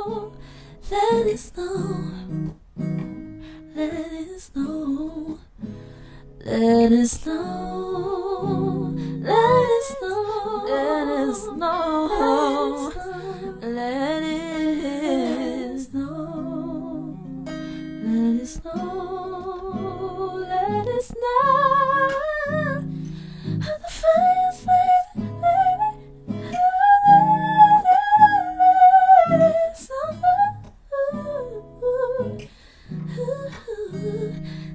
Let it snow. Let it snow. Let it snow. Let it snow. Let it snow. Let it snow. Let it snow. Let it snow. you